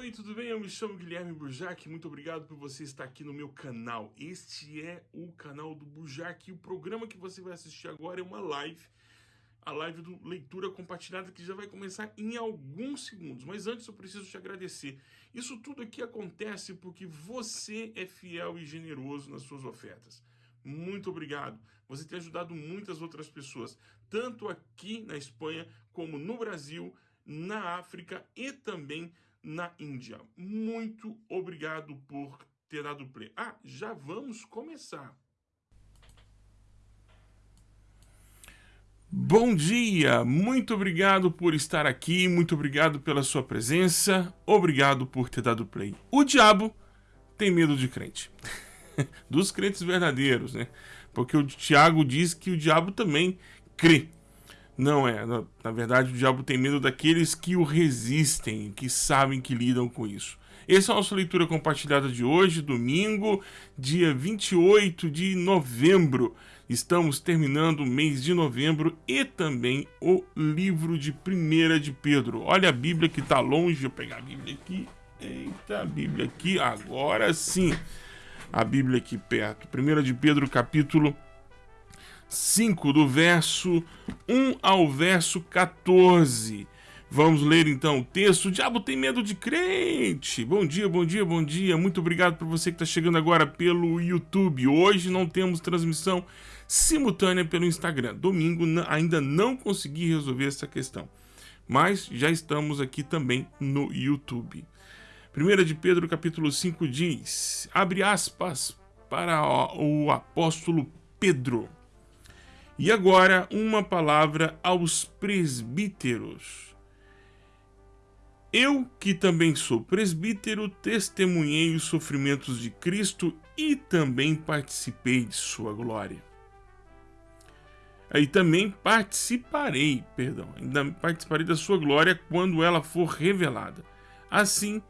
Oi, tudo bem? Eu me chamo Guilherme Burjac. Muito obrigado por você estar aqui no meu canal. Este é o canal do Burjac e o programa que você vai assistir agora é uma live. A live do Leitura Compartilhada que já vai começar em alguns segundos. Mas antes eu preciso te agradecer. Isso tudo aqui acontece porque você é fiel e generoso nas suas ofertas. Muito obrigado. Você tem ajudado muitas outras pessoas, tanto aqui na Espanha como no Brasil, na África e também na Índia. Muito obrigado por ter dado play. Ah, já vamos começar. Bom dia, muito obrigado por estar aqui, muito obrigado pela sua presença, obrigado por ter dado play. O diabo tem medo de crente, dos crentes verdadeiros, né? Porque o Tiago diz que o diabo também crê. Não é. Na, verdade, o diabo tem medo daqueles que o resistem, que sabem que lidam com isso. Essa é a nossa leitura compartilhada de hoje, domingo, dia 28 de novembro. Estamos terminando o mês de novembro e também o livro de 1 de Pedro. Olha a Bíblia que está longe. Vou pegar a Bíblia aqui. Eita, a Bíblia aqui. Agora sim. A Bíblia aqui perto. 1 de Pedro, capítulo 5, do verso 1 ao verso 14. Vamos ler então o texto. O diabo tem medo de crente. Bom dia, bom dia, bom dia. Muito obrigado por você que está chegando agora pelo YouTube. Hoje não temos transmissão simultânea pelo Instagram. Domingo ainda não consegui resolver essa questão. Mas já estamos aqui também no YouTube. 1 de Pedro capítulo 5 diz, abre aspas para o apóstolo Pedro. E agora, uma palavra aos presbíteros. Eu, que também sou presbítero, testemunhei os sofrimentos de Cristo e também participei de sua glória. Aí também participarei, perdão, ainda participarei da sua glória quando ela for revelada. Assim,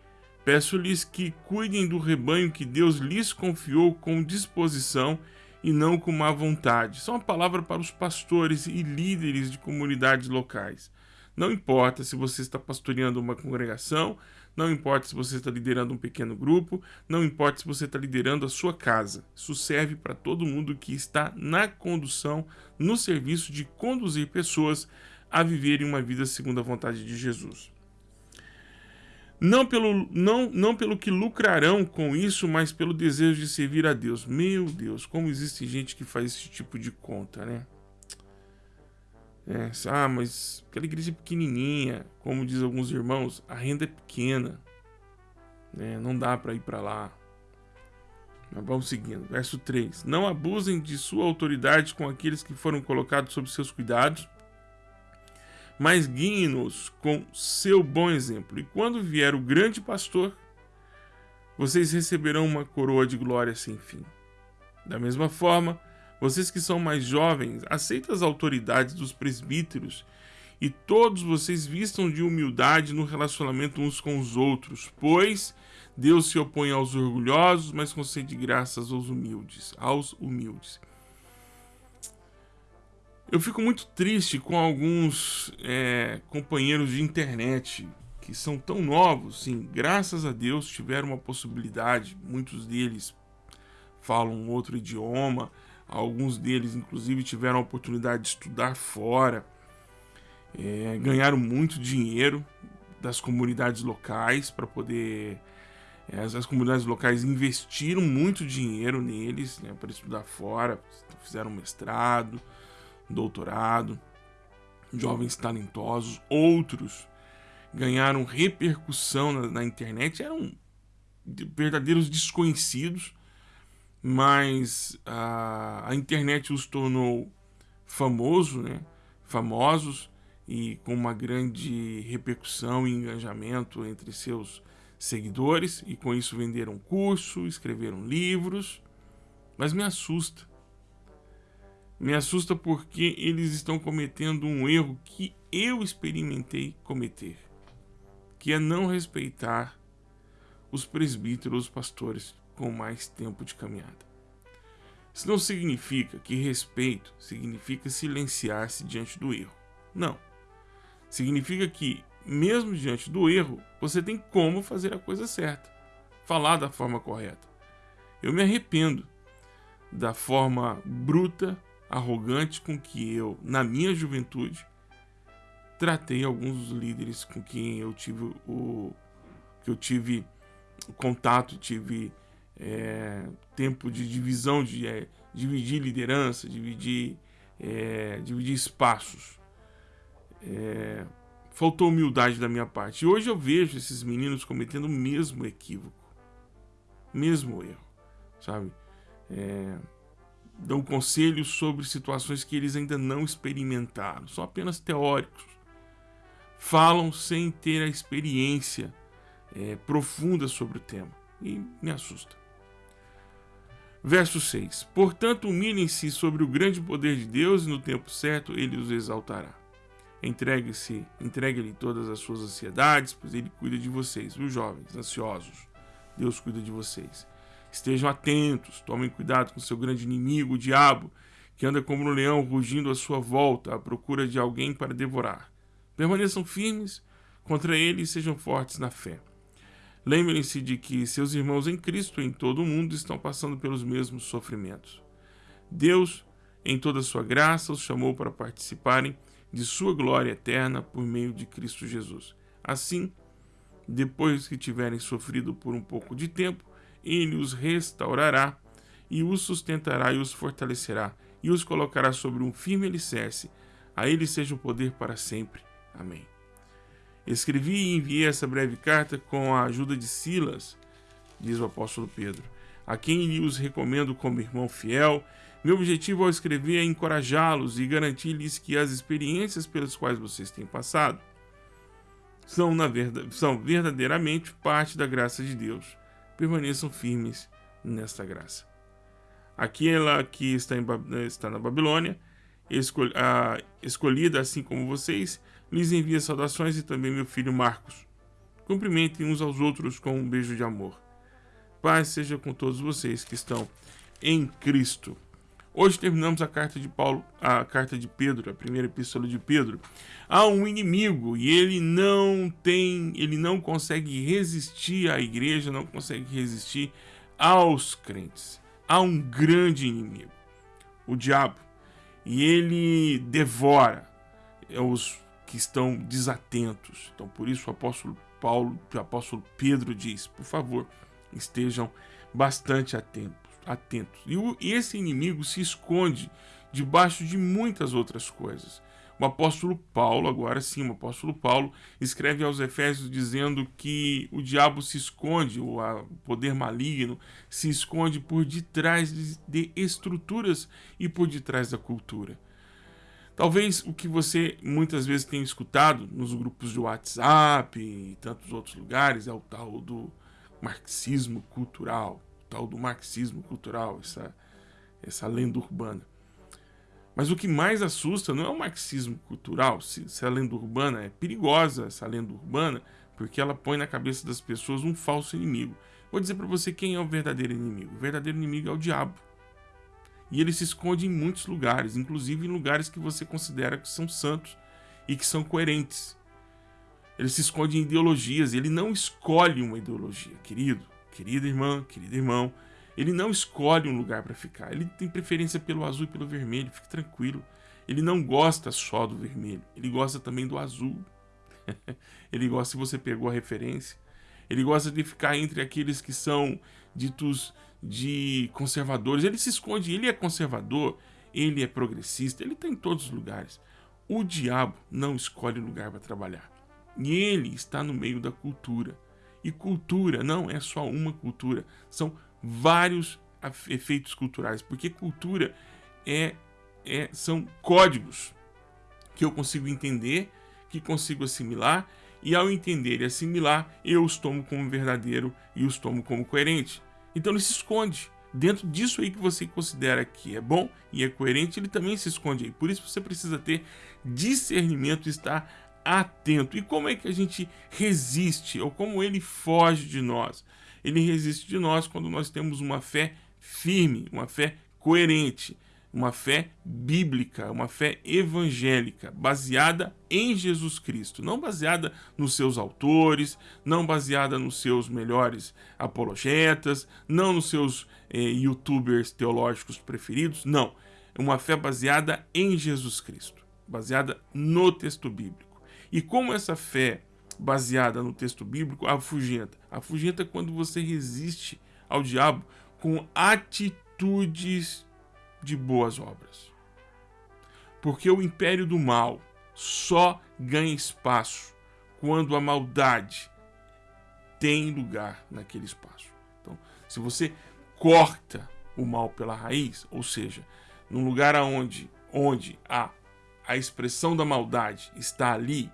peço-lhes que cuidem do rebanho que Deus lhes confiou com disposição e não com má vontade. Isso é uma palavra para os pastores e líderes de comunidades locais. Não importa se você está pastoreando uma congregação, não importa se você está liderando um pequeno grupo, não importa se você está liderando a sua casa. Isso serve para todo mundo que está na condução, no serviço de conduzir pessoas a viverem uma vida segundo a vontade de Jesus não pelo, não, não pelo que lucrarão com isso, mas pelo desejo de servir a Deus. Meu Deus, como existe gente que faz esse tipo de conta, né? É, ah, mas aquela igreja pequenininha, como diz alguns irmãos, a renda é pequena. Né? Não dá para ir para lá. Mas vamos seguindo. Verso 3. Não abusem de sua autoridade com aqueles que foram colocados sob seus cuidados mas guiem-nos com seu bom exemplo. E quando vier o grande pastor, vocês receberão uma coroa de glória sem fim. Da mesma forma, vocês que são mais jovens, aceitem as autoridades dos presbíteros e todos vocês vistam de humildade no relacionamento uns com os outros, pois Deus se opõe aos orgulhosos, mas concede graças aos humildes, aos humildes. Eu fico muito triste com alguns é, companheiros de internet que são tão novos, sim, graças a Deus tiveram uma possibilidade, muitos deles falam outro idioma, alguns deles inclusive tiveram a oportunidade de estudar fora, é, ganharam muito dinheiro das comunidades locais para poder é, as, comunidades locais investiram muito dinheiro neles né, para estudar fora, fizeram mestrado, doutorado, jovens talentosos, outros ganharam repercussão na, na internet, eram verdadeiros desconhecidos, mas a, a internet os tornou famoso, né? famosos e com uma grande repercussão e engajamento entre seus seguidores, e com isso venderam curso, escreveram livros, mas me assusta me assusta porque eles estão cometendo um erro que eu experimentei cometer, que é não respeitar os presbíteros, os pastores com mais tempo de caminhada. Isso não significa que respeito significa silenciar-se diante do erro. Não. Significa que mesmo diante do erro, você tem como fazer a coisa certa, falar da forma correta. Eu me arrependo da forma bruta, arrogante com que eu, na minha juventude, tratei alguns dos líderes com quem eu tive o que eu tive contato, tive é, tempo de divisão, de é, dividir liderança, dividir, é, dividir espaços. É, faltou humildade da minha parte. E hoje eu vejo esses meninos cometendo o mesmo equívoco, mesmo erro, sabe? Dão conselhos sobre situações que eles ainda não experimentaram, são apenas teóricos. Falam sem ter a experiência é, profunda sobre o tema e me assusta. Verso 6: Portanto, humilhem-se sobre o grande poder de Deus e no tempo certo ele os exaltará. Entregue-se, entregue-lhe todas as suas ansiedades, pois ele cuida de vocês, os jovens, ansiosos. Deus cuida de vocês. Estejam atentos, tomem cuidado com seu grande inimigo, o diabo, que anda como um leão rugindo à sua volta, à procura de alguém para devorar. Permaneçam firmes contra ele e sejam fortes na fé. Lembrem-se de que seus irmãos em Cristo em todo o mundo estão passando pelos mesmos sofrimentos. Deus, em toda a sua graça, os chamou para participarem de sua glória eterna por meio de Cristo Jesus. Assim, depois que tiverem sofrido por um pouco de tempo, ele os restaurará e os sustentará e os fortalecerá e os colocará sobre um firme alicerce. A ele seja o poder para sempre. Amém. Escrevi e enviei essa breve carta com a ajuda de Silas, diz o apóstolo Pedro, a quem os recomendo como irmão fiel. Meu objetivo ao escrever é encorajá-los e garantir-lhes que as experiências pelas quais vocês têm passado são, na verdade, são verdadeiramente parte da graça de Deus. Permaneçam firmes nesta graça. Aquela que está, em, está na Babilônia, escol, a, escolhida assim como vocês, lhes envia saudações e também meu filho Marcos. Cumprimentem uns aos outros com um beijo de amor. Paz seja com todos vocês que estão em Cristo. Hoje terminamos a carta de Paulo, a carta de Pedro, a primeira epístola de Pedro. Há um inimigo e ele não tem, ele não consegue resistir à igreja, não consegue resistir aos crentes. Há um grande inimigo, o diabo, e ele devora os que estão desatentos. Então, por isso o apóstolo Paulo, o apóstolo Pedro diz: por favor, estejam bastante atentos. Atentos. E, o, esse inimigo se esconde debaixo de muitas outras coisas. O apóstolo Paulo, agora sim, o apóstolo Paulo escreve aos Efésios dizendo que o diabo se esconde, o poder maligno se esconde por detrás de estruturas e por detrás da cultura. Talvez o que você muitas vezes tenha escutado nos grupos de WhatsApp e tantos outros lugares é o tal do marxismo cultural, tal do marxismo cultural, essa, essa lenda urbana. Mas o que mais assusta não é o marxismo cultural, se, se a lenda urbana é perigosa, essa lenda urbana, porque ela põe na cabeça das pessoas um falso inimigo. Vou dizer para você quem é o verdadeiro inimigo. O verdadeiro inimigo é o diabo. E ele se esconde em muitos lugares, inclusive em lugares que você considera que são santos e que são coerentes. Ele se esconde em ideologias, ele não escolhe uma ideologia, querido, querida irmã, querido irmão. Ele não escolhe um lugar para ficar, ele tem preferência pelo azul e pelo vermelho, fique tranquilo. Ele não gosta só do vermelho, ele gosta também do azul. ele gosta, se você pegou a referência, ele gosta de ficar entre aqueles que são ditos de conservadores. Ele se esconde, ele é conservador, ele é progressista, ele está em todos os lugares. O diabo não escolhe lugar para trabalhar. E ele está no meio da cultura. E cultura não é só uma cultura, são vários efeitos culturais, porque cultura é, é são códigos que eu consigo entender, que consigo assimilar, e ao entender e assimilar, eu os tomo como verdadeiro e os tomo como coerente. Então ele se esconde. Dentro disso aí que você considera que é bom e é coerente, ele também se esconde aí. Por isso você precisa ter discernimento e estar atento. E como é que a gente resiste, ou como ele foge de nós? Ele resiste de nós quando nós temos uma fé firme, uma fé coerente. uma fé bíblica, uma fé evangélica, baseada em Jesus Cristo, não baseada nos seus autores, não baseada nos seus melhores apologetas, não nos seus eh, youtubers teológicos preferidos, não. É uma fé baseada em Jesus Cristo, baseada no texto bíblico. E como essa fé baseada no texto bíblico afugenta? Afugenta quando você resiste ao diabo com atitudes de boas obras. Porque o império do mal só ganha espaço quando a maldade tem lugar naquele espaço. Então, se você corta o mal pela raiz, ou seja, num lugar onde, onde a, a expressão da maldade está ali,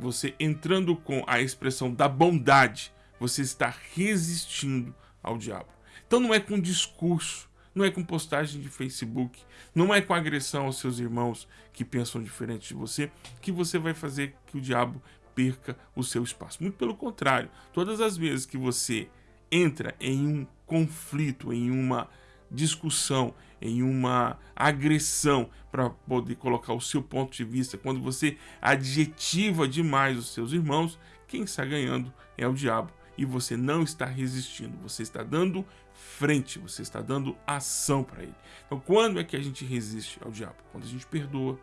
você entrando com a expressão da bondade, você está resistindo ao diabo. Então não é com discurso, não é com postagem de Facebook, não é com agressão aos seus irmãos que pensam diferente de você que você vai fazer que o diabo perca o seu espaço. Muito pelo contrário, todas as vezes que você entra em um conflito, em uma discussão, em uma agressão para poder colocar o seu ponto de vista, quando você adjetiva demais os seus irmãos, quem está ganhando é o diabo e você não está resistindo, você está dando frente, você está dando ação para ele. Então, quando é que a gente resiste ao diabo? Quando a gente perdoa,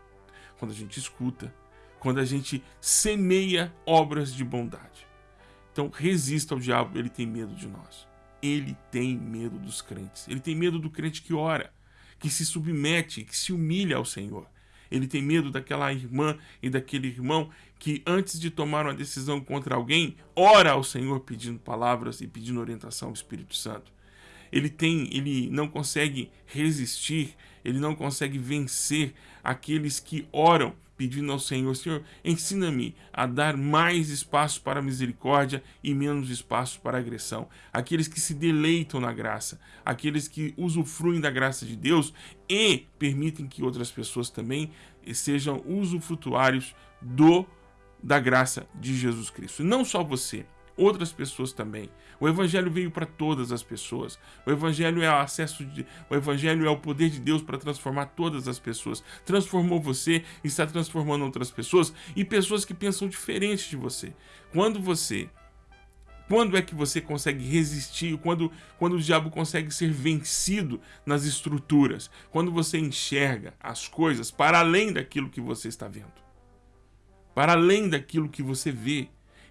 quando a gente escuta, quando a gente semeia obras de bondade. Então, resista ao diabo, ele tem medo de nós. Ele tem medo dos crentes. Ele tem medo do crente que ora, que se submete, que se humilha ao Senhor. Ele tem medo daquela irmã e daquele irmão que, antes de tomar uma decisão contra alguém, ora ao Senhor pedindo palavras e pedindo orientação ao Espírito Santo. Ele tem, ele não consegue resistir, ele não consegue vencer aqueles que oram pedindo ao Senhor, Senhor, ensina-me a dar mais espaço para misericórdia e menos espaço para agressão. Aqueles que se deleitam na graça, aqueles que usufruem da graça de Deus e permitem que outras pessoas também sejam usufrutuários do da graça de Jesus Cristo. Não só você, outras pessoas também. O evangelho veio para todas as pessoas. O evangelho é o acesso de, o evangelho é o poder de Deus para transformar todas as pessoas. Transformou você, está transformando outras pessoas e pessoas que pensam diferente de você. Quando você quando é que você consegue resistir? Quando, quando o diabo consegue ser vencido nas estruturas? Quando você enxerga as coisas para além daquilo que você está vendo. Para além daquilo que você vê.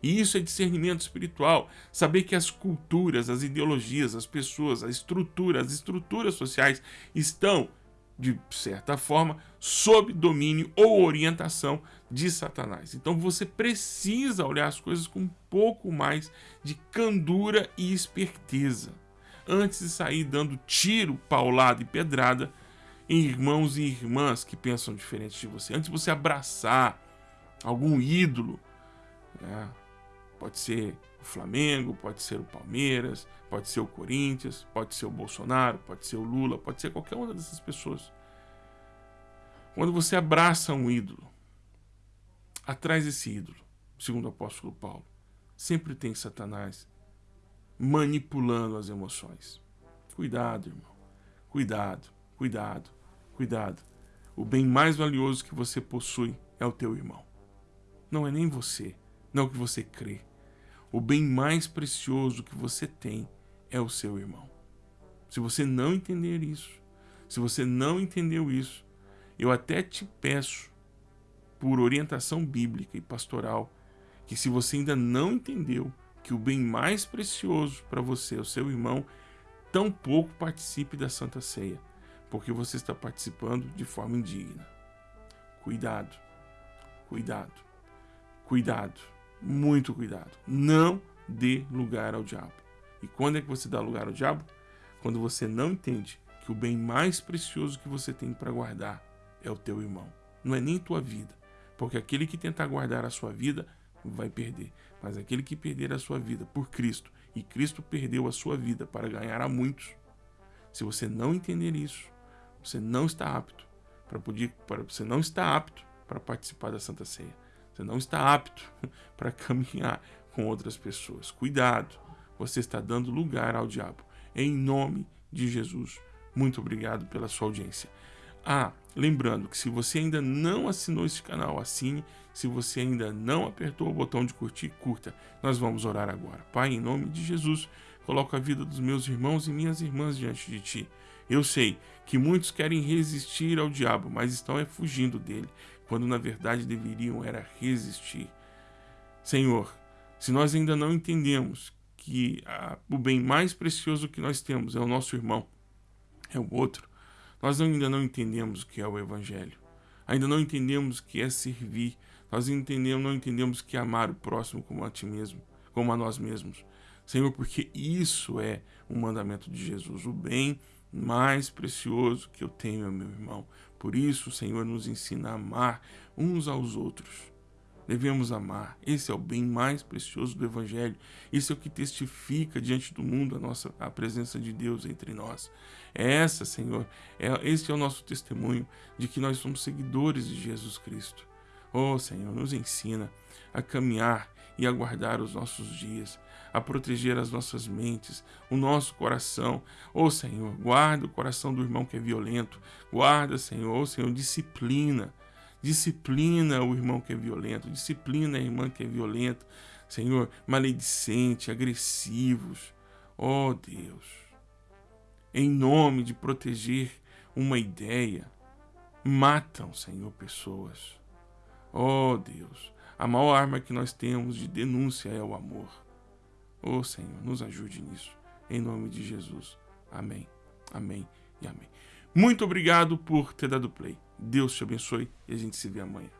E isso é discernimento espiritual. Saber que as culturas, as ideologias, as pessoas, a estrutura, as estruturas sociais estão, de certa forma, sob domínio ou orientação de Satanás. Então você precisa olhar as coisas com um pouco mais de candura e esperteza. Antes de sair dando tiro, paulada e pedrada em irmãos e irmãs que pensam diferente de você. Antes de você abraçar algum ídolo, né? Pode ser o Flamengo, pode ser o Palmeiras, pode ser o Corinthians, pode ser o Bolsonaro, pode ser o Lula, pode ser qualquer uma dessas pessoas. Quando você abraça um ídolo, atrás desse ídolo, segundo o apóstolo Paulo, sempre tem Satanás manipulando as emoções. Cuidado, irmão. Cuidado, cuidado, cuidado. O bem mais valioso que você possui é o teu irmão. Não é nem você não o que você crê. O bem mais precioso que você tem é o seu irmão. Se você não entender isso, se você não entendeu isso, eu até te peço, por orientação bíblica e pastoral, que se você ainda não entendeu que o bem mais precioso para você é o seu irmão, tampouco participe da Santa Ceia, porque você está participando de forma indigna. Cuidado, cuidado, cuidado muito cuidado. Não dê lugar ao diabo. E quando é que você dá lugar ao diabo? Quando você não entende que o bem mais precioso que você tem para guardar é o teu irmão. Não é nem tua vida. Porque aquele que tentar guardar a sua vida vai perder. Mas aquele que perder a sua vida por Cristo, e Cristo perdeu a sua vida para ganhar a muitos, se você não entender isso, você não está apto para poder, para, você não está apto para participar da Santa Ceia. Você não está apto para caminhar com outras pessoas. Cuidado, você está dando lugar ao diabo. Em nome de Jesus. Muito obrigado pela sua audiência. Ah, lembrando que se você ainda não assinou este canal, assine. Se você ainda não apertou o botão de curtir, curta. Nós vamos orar agora. Pai, em nome de Jesus, coloco a vida dos meus irmãos e minhas irmãs diante de Ti. Eu sei que muitos querem resistir ao diabo, mas estão é fugindo dele, quando na verdade deveriam era resistir. Senhor, se nós ainda não entendemos que a, o bem mais precioso que nós temos é o nosso irmão, é o outro, nós ainda não entendemos o que é o Evangelho. Ainda não entendemos o que é servir. Nós entendemos, não entendemos o que é amar o próximo como a ti mesmo, como a nós mesmos. Senhor, porque isso é o mandamento de Jesus, o bem mais precioso que eu tenho é meu irmão. Por isso, o Senhor nos ensina a amar uns aos outros. Devemos amar. Esse é o bem mais precioso do Evangelho. Isso é o que testifica diante do mundo a nossa a presença de Deus entre nós. É essa, Senhor, é, esse é o nosso testemunho de que nós somos seguidores de Jesus Cristo. Oh, Senhor, nos ensina a caminhar e a guardar os nossos dias, a proteger as nossas mentes, o nosso coração. Oh, Senhor, guarda o coração do irmão que é violento. Guarda, Senhor, oh, Senhor, disciplina Disciplina o irmão que é violento, disciplina a irmã que é violenta, Senhor, maledicente, agressivos. Ó oh, Deus, em nome de proteger uma ideia, matam, Senhor, pessoas. Oh, Deus, a maior arma que nós temos de denúncia é o amor. Oh, Senhor, nos ajude nisso. Em nome de Jesus. Amém. Amém e amém. Muito obrigado por ter dado play. Deus te abençoe e a gente se vê amanhã.